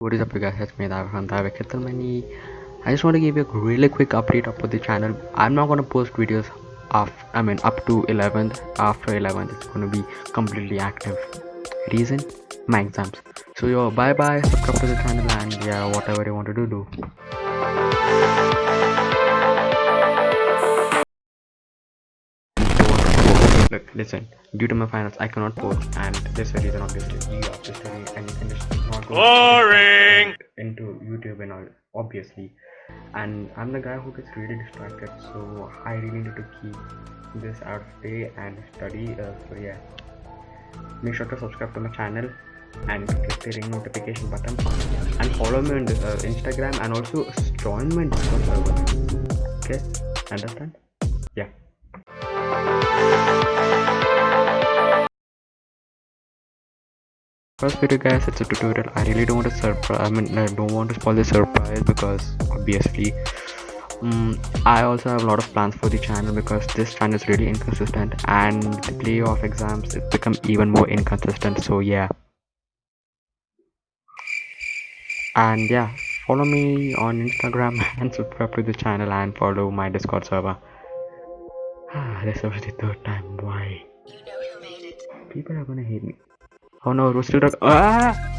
What is up you guys, it's me David from David. I just want to give you a really quick update about the channel. I'm not gonna post videos of I mean up to 11th. After 11th it's gonna be completely active. Reason? My exams. So yo bye bye, subscribe to the channel and yeah whatever you want to do do. Look, listen. Due to my finals, I cannot post, and there's a reason. Obviously, you have to study, and you not Boring. into YouTube and all. Obviously, and I'm the guy who gets really distracted, so I really need to keep this out of day and study. Uh, so yeah, make sure to subscribe to my channel and click the ring notification button and follow me on uh, Instagram and also join my Discord server. Okay, understand? Yeah. First video guys, it's a tutorial. I really don't want to surprise. I mean, I don't want to spoil the surprise because obviously, um, I also have a lot of plans for the channel because this channel is really inconsistent and the playoff exams it's become even more inconsistent. So yeah, and yeah, follow me on Instagram and subscribe to the channel and follow my Discord server. Ah, this was the third time. Why? You know People are gonna hate me. Oh no, we're still. Ah!